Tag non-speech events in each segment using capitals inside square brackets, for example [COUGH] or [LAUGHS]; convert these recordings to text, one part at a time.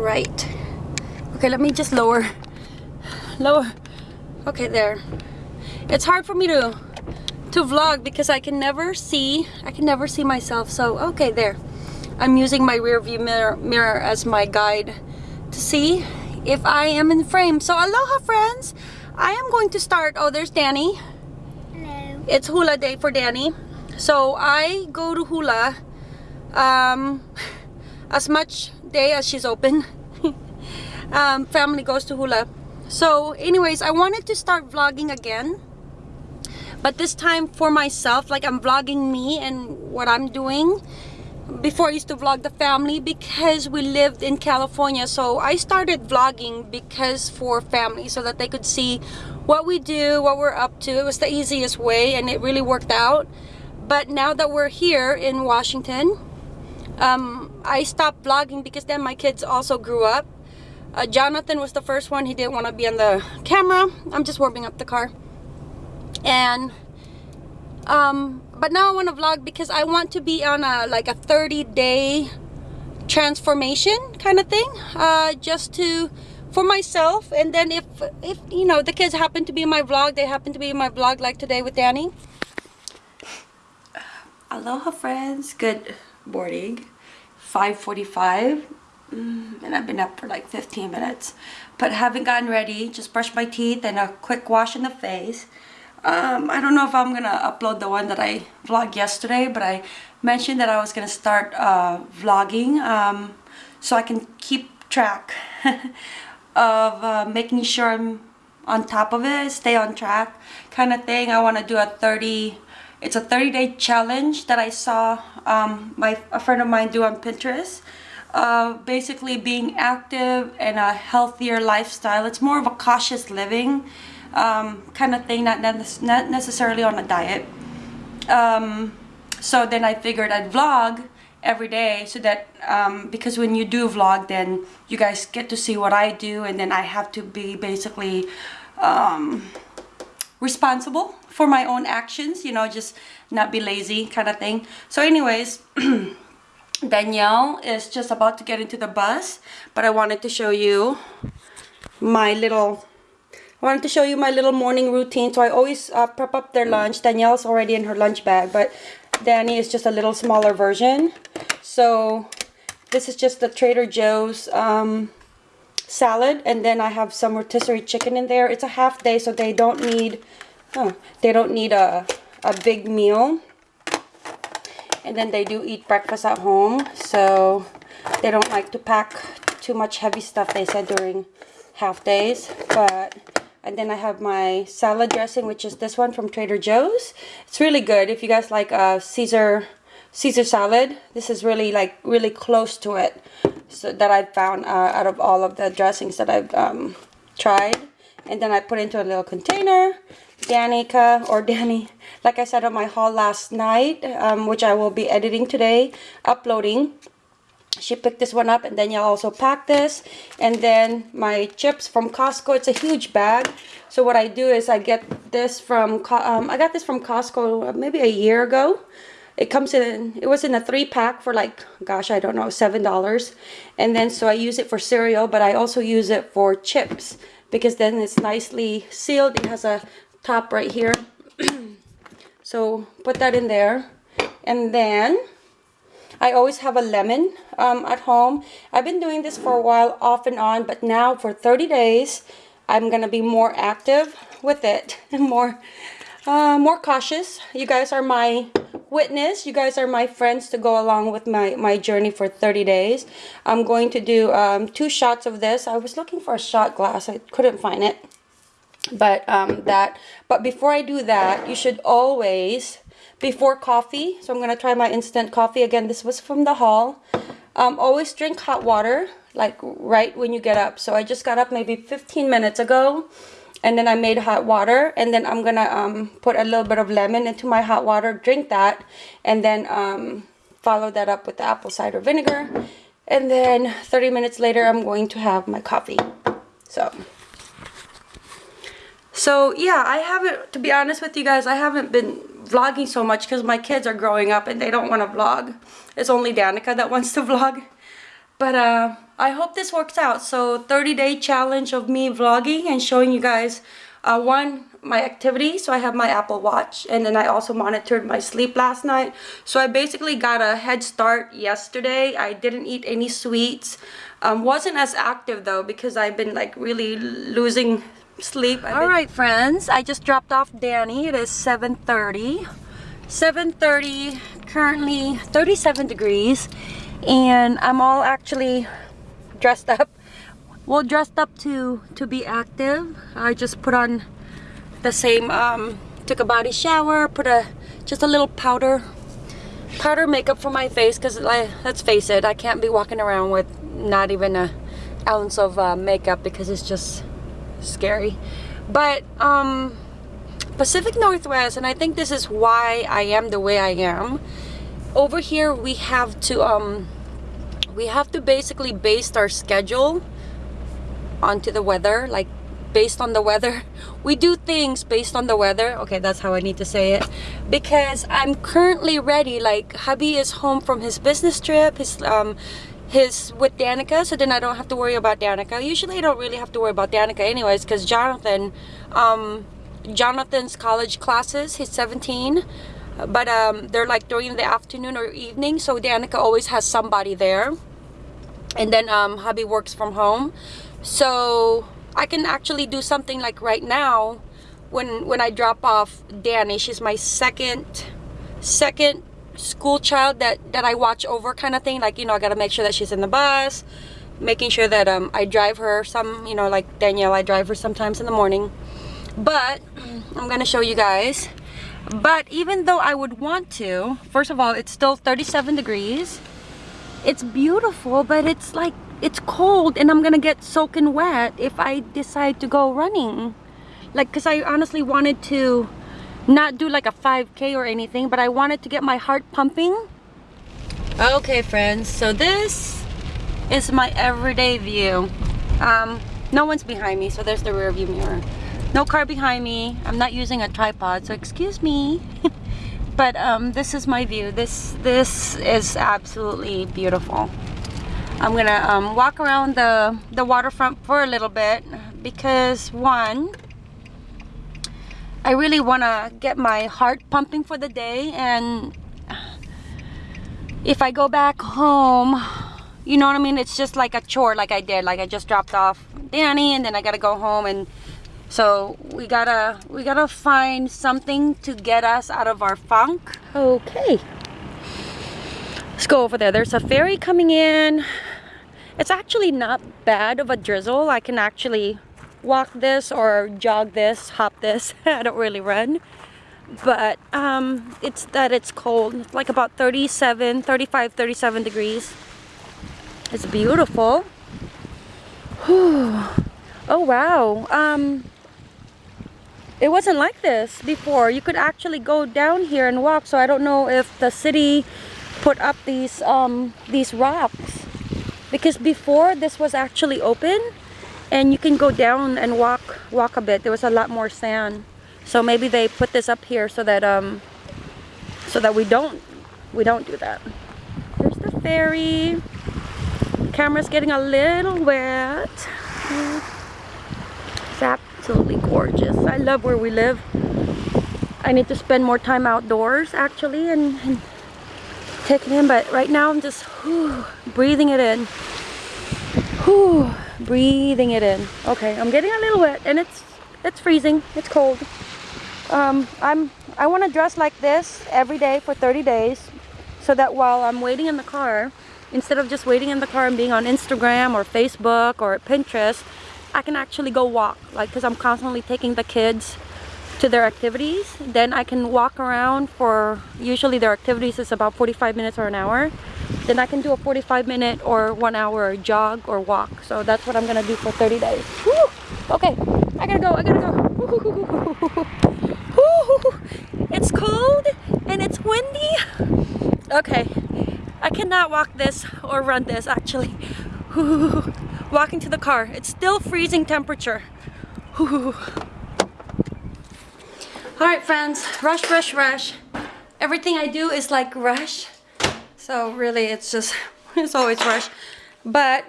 right. Okay, let me just lower. Lower. Okay, there. It's hard for me to to vlog because I can never see I can never see myself. So, okay, there. I'm using my rear view mirror, mirror as my guide to see if I am in frame. So, aloha friends. I am going to start. Oh, there's Danny. Hello. It's hula day for Danny. So, I go to hula um as much day as she's open. [LAUGHS] um, family goes to hula. So anyways, I wanted to start vlogging again. But this time for myself, like I'm vlogging me and what I'm doing. Before I used to vlog the family because we lived in California. So I started vlogging because for family so that they could see what we do, what we're up to. It was the easiest way and it really worked out. But now that we're here in Washington, um, I stopped vlogging because then my kids also grew up. Uh, Jonathan was the first one. He didn't want to be on the camera. I'm just warming up the car. And, um, but now I want to vlog because I want to be on a, like a 30 day transformation kind of thing. Uh, just to, for myself. And then if, if, you know, the kids happen to be in my vlog, they happen to be in my vlog like today with Danny. Aloha friends. Good morning. 5.45 mm, and I've been up for like 15 minutes but haven't gotten ready. Just brushed my teeth and a quick wash in the face. Um, I don't know if I'm gonna upload the one that I vlogged yesterday but I mentioned that I was gonna start uh, vlogging um, so I can keep track [LAUGHS] of uh, making sure I'm on top of it stay on track kind of thing. I want to do a 30 it's a 30 day challenge that I saw um, my a friend of mine do on Pinterest. Uh, basically being active and a healthier lifestyle. It's more of a cautious living um, kind of thing, not, not necessarily on a diet. Um, so then I figured I'd vlog every day so that um, because when you do vlog then you guys get to see what I do and then I have to be basically um, responsible for my own actions, you know, just not be lazy kind of thing. So anyways, [CLEARS THROAT] Danielle is just about to get into the bus, but I wanted to show you my little, I wanted to show you my little morning routine. So I always uh, prep up their lunch. Danielle's already in her lunch bag, but Danny is just a little smaller version. So this is just the Trader Joe's um, salad and then I have some rotisserie chicken in there. It's a half day so they don't need oh, they don't need a, a big meal. And then they do eat breakfast at home so they don't like to pack too much heavy stuff they said during half days but and then I have my salad dressing which is this one from Trader Joe's. It's really good if you guys like a Caesar Caesar salad. This is really like really close to it so that I've found uh, out of all of the dressings that I've um, tried. And then I put into a little container. Danica or Danny, like I said on my haul last night, um, which I will be editing today, uploading. She picked this one up and then you'll also pack this. And then my chips from Costco. It's a huge bag. So what I do is I get this from, um, I got this from Costco maybe a year ago it comes in it was in a three pack for like gosh i don't know seven dollars and then so i use it for cereal but i also use it for chips because then it's nicely sealed it has a top right here [CLEARS THROAT] so put that in there and then I always have a lemon um, at home. I've been doing this for a while off and on, but now for 30 days, I'm to be more active with it [LAUGHS] and more, uh, more cautious. You guys are my witness. You guys are my friends to go along with my, my journey for 30 days. I'm going to do um, two shots of this. I was looking for a shot glass. I couldn't find it. But um, that, but before I do that, you should always, before coffee, so I'm going to try my instant coffee. Again, this was from the haul. Um, always drink hot water, like right when you get up. So I just got up maybe 15 minutes ago and then I made hot water and then I'm gonna um, put a little bit of lemon into my hot water drink that and then um, follow that up with the apple cider vinegar. And then 30 minutes later I'm going to have my coffee. So so yeah I haven't to be honest with you guys I haven't been vlogging so much because my kids are growing up and they don't want to vlog. It's only Danica that wants to [LAUGHS] vlog. But uh I hope this works out. So 30 day challenge of me vlogging and showing you guys uh, one my activity so I have my Apple Watch and then I also monitored my sleep last night. So I basically got a head start yesterday. I didn't eat any sweets. Um, wasn't as active though because I've been like really losing sleep. All right friends. I just dropped off Danny. It is 7:30. 7:30. currently 37 degrees. And I'm all actually dressed up? Well dressed up to to be active. I just put on the same um, took a body shower put a just a little powder powder makeup for my face because like, let's face it I can't be walking around with not even a ounce of uh, makeup because it's just scary. But um Pacific Northwest and I think this is why I am the way I am. Over here we have to um we have to basically base our schedule onto the weather like based on the weather. [LAUGHS] We do things based on the weather. Okay that's how I need to say it. Because I'm currently ready like hubby is home from his business trip his um his with Danica so then I don't have to worry about Danica. Usually I don't really have to worry about Danica anyways because Jonathan um Jonathan's college classes he's 17 but um they're like during the afternoon or evening so Danica always has somebody there and then um hubby works from home. So I can actually do something like right now when when I drop off Danny she's my second second school child that that I watch over kind of thing. Like you know I gotta make sure that she's in the bus making sure that um I drive her some you know like Danielle I drive her sometimes in the morning. But [CLEARS THROAT] I'm gonna show you guys. But even though I would want to first of all it's still 37 degrees it's beautiful but it's like it's cold and I'm gonna get soaking wet if I decide to go running. Like because I honestly wanted to not do like a 5k or anything but I wanted to get my heart pumping. Okay friends so this is my everyday view. Um, no one's behind me so there's the rear view mirror. No car behind me. I'm not using a tripod so excuse me [LAUGHS] but um, this is my view this this is absolutely beautiful I'm gonna um, walk around the, the waterfront for a little bit because one, I really want to get my heart pumping for the day and if I go back home, you know what I mean? It's just like a chore like I did. Like I just dropped off Danny and then I gotta go home and so we gotta we gotta find something to get us out of our funk. Okay. Let's go over there. There's a ferry coming in. It's actually not bad of a drizzle. I can actually walk this or jog this, hop this. [LAUGHS] I don't really run. But um, it's that it's cold. Like about 37, 35, 37 degrees. It's beautiful. Whew. Oh wow. Um, it wasn't like this before. You could actually go down here and walk. So I don't know if the city put up these um, these rocks. Because before this was actually open and you can go down and walk walk a bit. There was a lot more sand. So maybe they put this up here so that um so that we don't we don't do that. There's the ferry. Camera's getting a little wet absolutely gorgeous. I love where we live. I need to spend more time outdoors actually and, and taking in but right now I'm just whew, breathing it in. Whew, breathing it in. Okay I'm getting a little wet and it's it's freezing. It's cold. Um, I'm I want to dress like this every day for 30 days so that while I'm waiting in the car instead of just waiting in the car and being on Instagram or Facebook or Pinterest I can actually go walk like because I'm constantly taking the kids to their activities. Then I can walk around for usually their activities is about 45 minutes or an hour. Then I can do a 45 minute or one hour jog or walk. So that's what I'm gonna do for 30 days. Woo! okay I gotta go I gotta go. [LAUGHS] It's cold and it's windy. Okay I cannot walk this or run this actually [LAUGHS] walking to the car it's still freezing temperature Alright friends, rush, rush, rush. Everything I do is like rush. So really it's just, [LAUGHS] it's always rush. But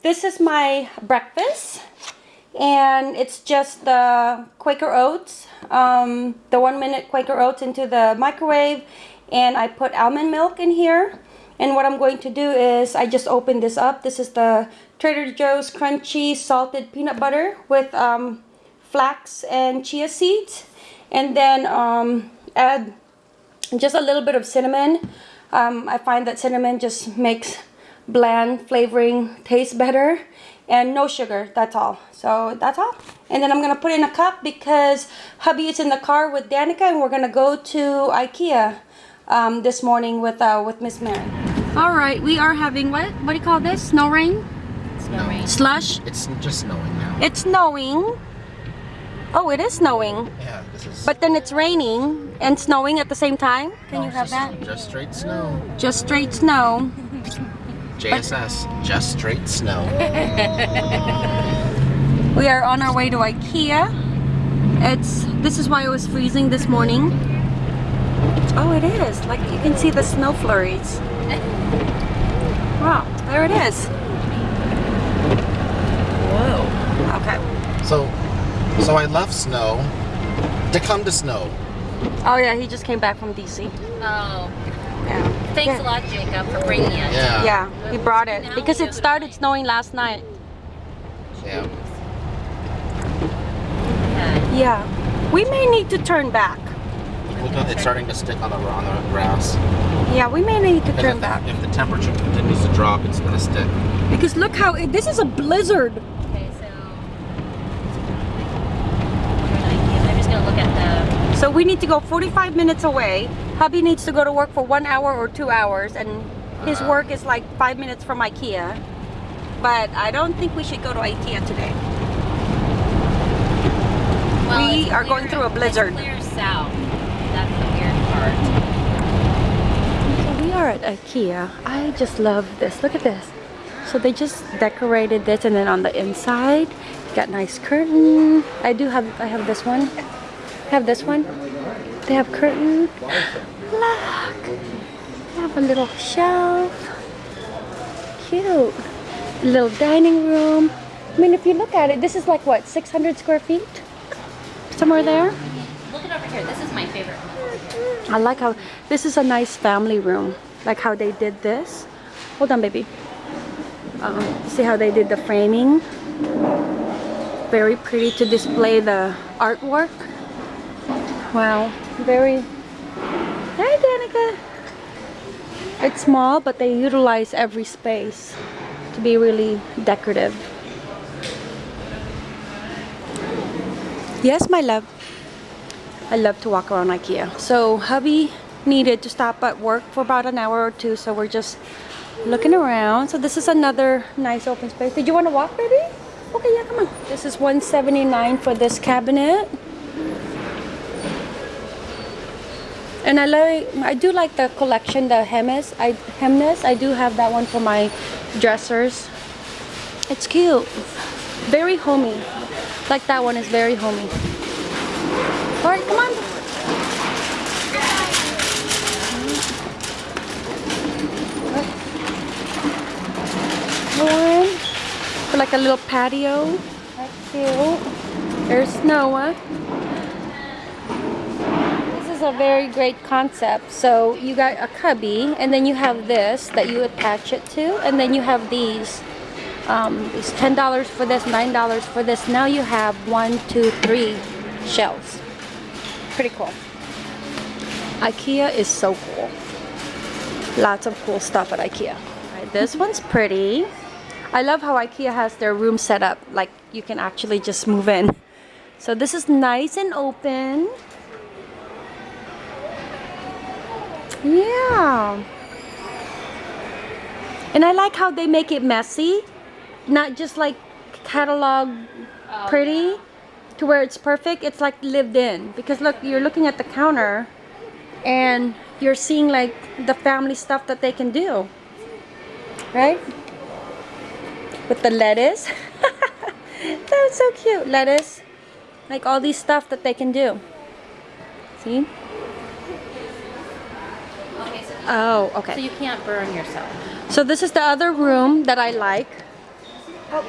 this is my breakfast. And it's just the Quaker Oats, um, the one minute Quaker Oats into the microwave. And I put almond milk in here. And what I'm going to do is I just open this up. This is the Trader Joe's crunchy salted peanut butter with um, flax and chia seeds. And then um, add just a little bit of cinnamon. Um, I find that cinnamon just makes bland flavoring taste better and no sugar that's all so that's all and then I'm gonna put in a cup because hubby is in the car with Danica and we're gonna go to Ikea um, this morning with uh, with Miss Mary all right we are having what what do you call this snow rain Snow rain. slush It's just snowing now. it's snowing oh it is snowing Yeah, this is. but then it's raining and snowing at the same time can no, you have just, that Just straight snow. just straight snow JSS. Just straight snow. [LAUGHS] We are on our way to IKEA. It's this is why it was freezing this morning. Oh, it is. Like you can see the snow flurries. [LAUGHS] Wow, there it is. Whoa. Okay. so, so I left snow to come to snow. Oh yeah, he just came back from DC. Oh, Yeah. thanks yeah. a lot, Jacob, for bringing it. Yeah. Yeah, he brought it because it started snowing last night. Yeah. Okay. Yeah. We may need to turn back. It's starting to stick on the on the grass. Yeah, we may need to Because turn if, back if the temperature continues to drop, it's gonna stick. because look how it, this is a blizzard. Okay, so I'm just gonna look at the. So we need to go 45 minutes away. Hubby needs to go to work for one hour or two hours, and his Uh-huh. work is like five minutes from IKEA. But I don't think we should go to IKEA today. Well, We it's are going through a blizzard. It's clear south. That's the weird part. So we are at IKEA. I just love this. Look at this. So they just decorated this, and then on the inside, got nice curtain. I do have. I have this one. I have this one. They have curtain. Look. They have a little shelf. Cute. Little dining room. I mean, if you look at it, this is like what, 600 square feet? Somewhere there? Look it over here. This is my favorite. I like how this is a nice family room. Like how they did this. Hold on, baby. Um, see how they did the framing? Very pretty to display the artwork. Wow, very. Hi, Danica. It's small, but they utilize every space to be really decorative. Yes, my love. I love to walk around IKEA. So hubby needed to stop at work for about an hour or two, so we're just looking around. So this is another nice open space. Did you want to walk, baby? Okay, yeah, come on. This is 179 for this cabinet. And I like, I do like the collection, the Hemis. I Hemnes. I do have that one for my dressers. It's cute, very homey. Like that one is very homey. All right, come on. One for like a little patio. That's cute. There's Noah. This is a very great concept. So you got a cubby, and then you have this that you attach it to, and then you have these. Um, it's ten dollars for this, nine dollars for this. Now you have one, two, three shelves. Pretty cool. IKEA is so cool. Lots of cool stuff at IKEA. This one's pretty. I love how IKEA has their room set up. Like you can actually just move in. So this is nice and open. Yeah. And I like how they make it messy. Not just like catalog pretty to where it's perfect. It's like lived in. Because look, you're looking at the counter and you're seeing like the family stuff that they can do. Right? With the lettuce. [LAUGHS] That's so cute. Lettuce. Like all these stuff that they can do. See? Okay, so, Oh, okay. so you can't burn yourself. So this is the other room that I like. Oh,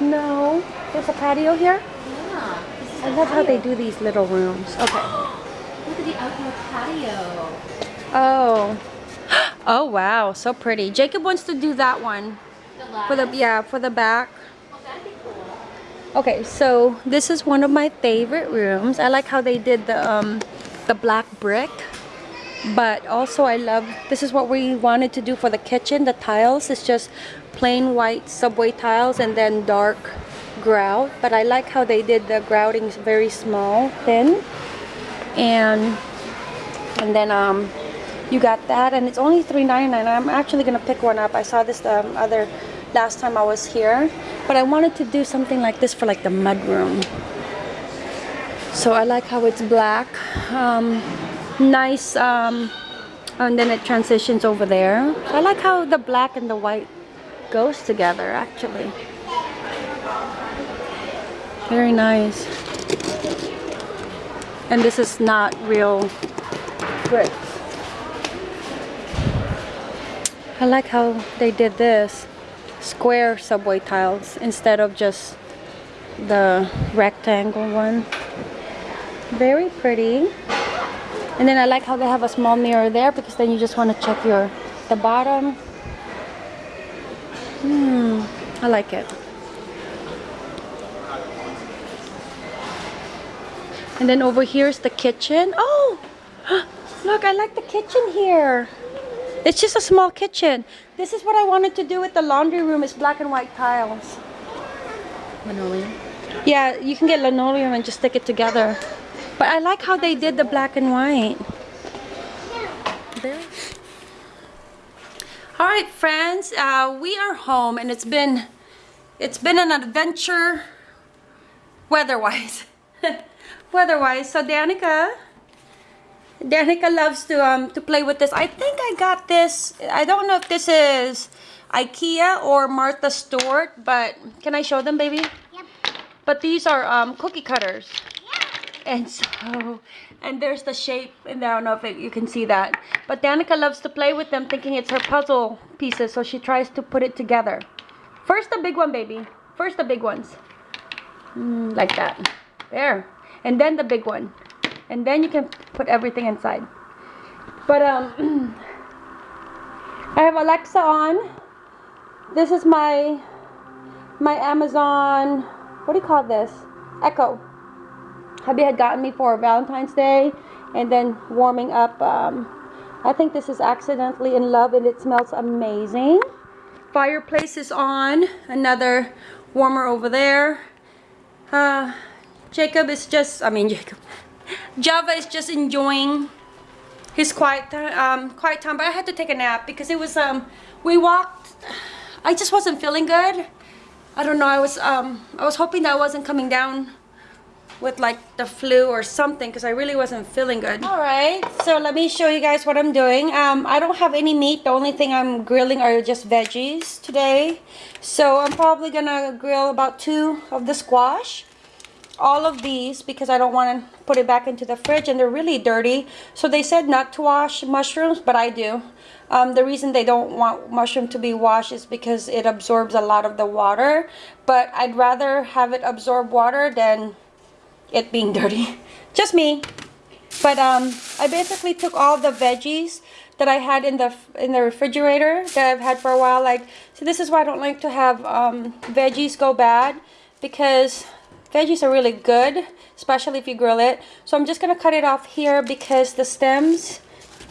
No. There's a patio here. Yeah. I love how they do these little rooms. Okay. Look at the outdoor patio. Oh. [GASPS] Oh wow, so pretty. Jacob wants to do that one. For the yeah, for the back. Okay, so this is one of my favorite rooms. I like how they did the um the black brick. But also I love this is what we wanted to do for the kitchen. The tiles is just plain white subway tiles and then dark grout. But I like how they did the grouting very small, thin. And and then um you got that and it's only $3.99 i'm actually gonna pick one up i saw this um, other last time i was here but i wanted to do something like this for like the mud room. So i like how it's black um, nice um, and then it transitions over there. I like how the black and the white goes together actually. Very nice. And this is not real bricks. I like how they did this square subway tiles instead of just the rectangle one. Very pretty. And then I like how they have a small mirror there because then you just want to check your the bottom. Hmm, I like it. And then over here is the kitchen. Oh, [GASPS] look, I like the kitchen here. It's just a small kitchen. This is what I wanted to do with the laundry room is black and white tiles. Linoleum. Yeah, you can get linoleum and just stick it together. But I like how they did the black and white. There. All right, friends, uh, we are home and it's been it's been an adventure weather-wise. [LAUGHS] weather-wise. So Danica Danica loves to um to play with this. I think I got this. I don't know if this is IKEA or Martha Stewart, but can I show them, baby? Yep. But these are um cookie cutters. Yeah. And so, and there's the shape in there. I don't know if it, you can see that. But Danica loves to play with them thinking it's her puzzle pieces. So she tries to put it together. First the big one, baby. First the big ones. Mm, like that. There. And then the big one. And then you can put everything inside. But um, [CLEARS THROAT] I have Alexa on. This is my my Amazon. What do you call this? Echo. Hubby had gotten me for Valentine's Day, and then warming up. Um, I think this is accidentally in love, and it smells amazing. Fireplace is on. Another warmer over there. Uh, Jacob is just. I mean [LAUGHS] Jacob. Java is just enjoying his quiet um, quiet time. But I had to take a nap because it was um, we walked. I just wasn't feeling good. I don't know. I was um, I was hoping that I wasn't coming down with like the flu or something because I really wasn't feeling good. All right, so let me show you guys what I'm doing. Um, I don't have any meat. The only thing I'm grilling are just veggies today. So I'm probably gonna grill about two of the squash all of these because I don't want to put it back into the fridge and they're really dirty. So they said not to wash mushrooms, but I do. Um, the reason they don't want mushroom to be washed is because it absorbs a lot of the water. But I'd rather have it absorb water than it being [LAUGHS] dirty. Just me. But um, I basically took all the veggies that I had in the in the refrigerator that I've had for a while. Like, so this is why I don't like to have um, veggies go bad because veggies are really good, especially if you grill it. So I'm just gonna cut it off here because the stems,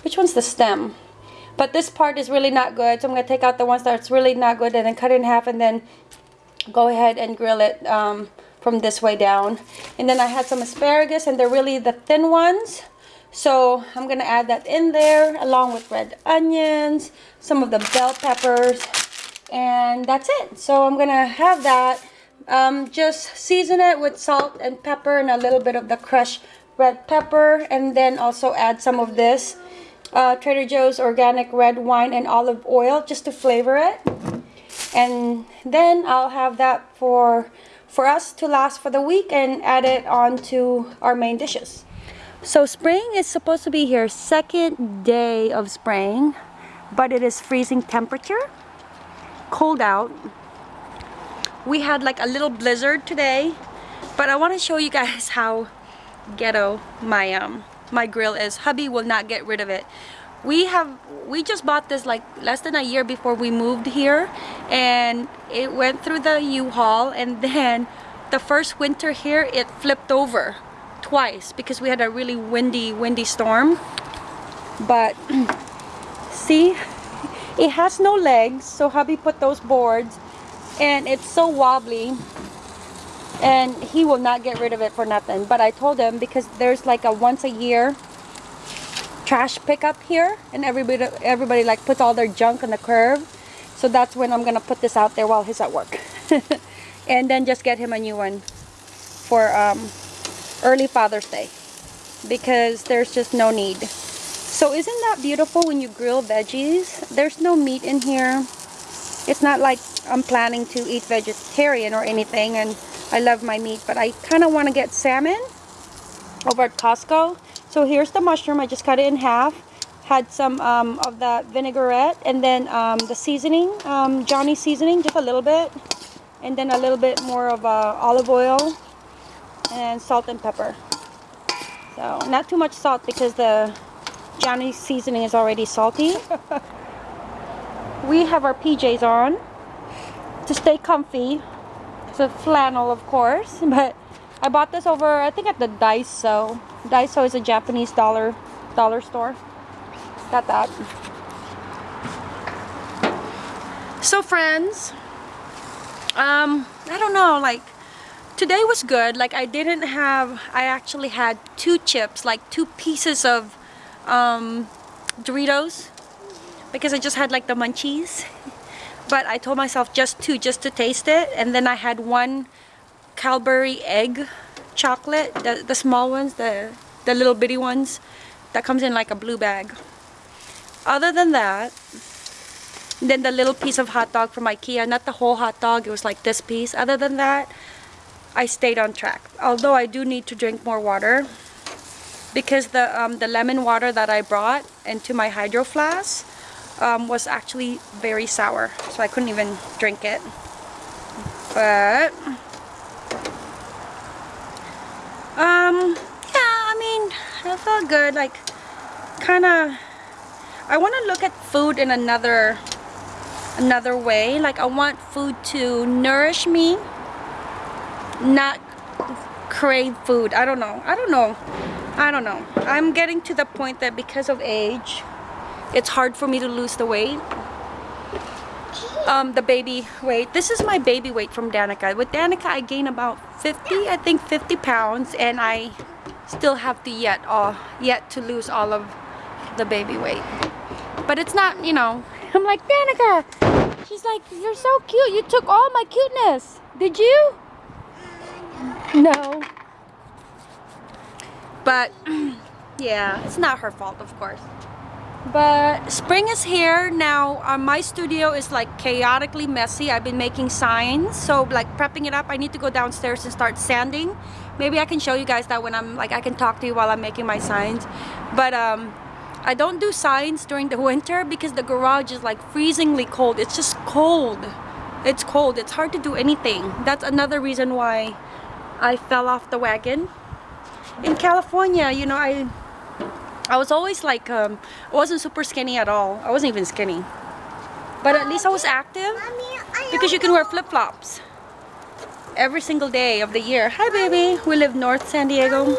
which one's the stem? But this part is really not good. So I'm gonna take out the ones that's really not good and then cut it in half and then go ahead and grill it um, from this way down. And then I had some asparagus and they're really the thin ones. So I'm gonna add that in there along with red onions, some of the bell peppers, and that's it. So I'm gonna have that. Um, just season it with salt and pepper and a little bit of the crushed red pepper and then also add some of this uh, Trader Joe's organic red wine and olive oil just to flavor it and then I'll have that for for us to last for the week and add it on to our main dishes. So spring is supposed to be here second day of spring but it is freezing temperature cold out we had like a little blizzard today but I want to show you guys [LAUGHS] how ghetto my um my grill is. Hubby will not get rid of it. We have we just bought this like less than a year before we moved here and it went through the u-haul and [LAUGHS] then the first winter here it flipped over twice because we had a really windy windy storm. But [CLEARS THROAT] see? It has no legs so hubby put those boards and it's so wobbly. And he will not get rid of it for nothing. But I told him because there's like a once a year trash pickup here. And everybody everybody like puts all their junk on the curb. So that's when I'm gonna put this out there while he's at work. [LAUGHS] And then just get him a new one for um, early Father's Day. Because there's just no need. So isn't that beautiful when you grill veggies? There's no meat in here it's not like I'm planning to eat vegetarian or anything and I love my meat but I kind of want to get salmon over at Costco. So here's the mushroom I just cut it in half had some um, of that vinaigrette and then um, the seasoning um, Johnny seasoning just a little bit and then a little bit more of uh, olive oil and salt and pepper. So not too much salt because the Johnny seasoning is already salty [LAUGHS] we have our PJs on to stay comfy. It's a flannel of course [LAUGHS] but I bought this over I think at the Daiso. Daiso is a Japanese dollar dollar store. Got that. So friends um I don't know like today was good. Like I didn't have I actually had two chips like two pieces of um, Doritos because I just had like the munchies. But I told myself just two just to taste it. And then I had one Cadbury egg chocolate the, the small ones the the little bitty ones that comes in like a blue bag. Other than that then the little piece of hot dog from Ikea not the whole hot dog it was like this piece. Other than that I stayed on track. Although I do need to drink more water because the um, the lemon water that I brought into my hydro flask um, was actually very sour so I couldn't even drink it. But um yeah I mean I felt good like kind of I want to look at food in another another way like I want food to nourish me not crave food I don't know I don't know I don't know. I'm getting to the point that because of age it's hard for me to lose the weight. Um, the baby weight. This is my baby weight from Danica. With Danica I gain about 50 I think 50 pounds and I still have to yet uh, yet to lose all of the baby weight. But it's not you know. [LAUGHS] I'm like Danica she's like you're so cute. You took all my cuteness. Did you? No. But [CLEARS THROAT] yeah it's not her fault of course but spring is here. Now uh, my studio is like chaotically messy. I've been making signs. So like prepping it up I need to go downstairs and start sanding. Maybe I can show you guys that when I'm like I can talk to you while I'm making my signs. But um I don't do signs during the winter because the garage is like freezingly cold. It's just cold. It's cold. It's hard to do anything. That's another reason why I fell off the wagon. In California you know I I was always like, um, I wasn't super skinny at all. I wasn't even skinny. But at least I was active because you can wear flip-flops every single day of the year. Hi, baby. We live North San Diego.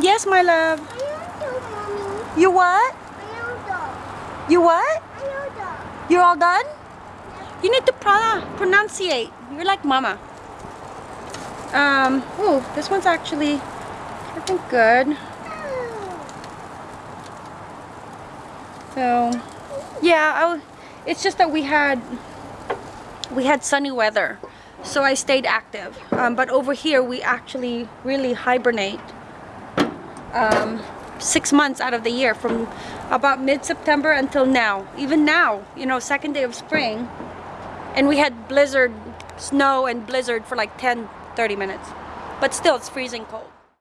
Yes, my love. You what? You what? You're all done? You need to pro pronunciate. You're like mama. Um, oh, this one's actually, I think, good. So, yeah, I, it's just that we had we had sunny weather, so I stayed active. Um, but over here, we actually really hibernate um, six months out of the year, from about mid-September until now. Even now, you know, second day of spring, and we had blizzard, snow and blizzard for like 10, 30 minutes. But still, it's freezing cold.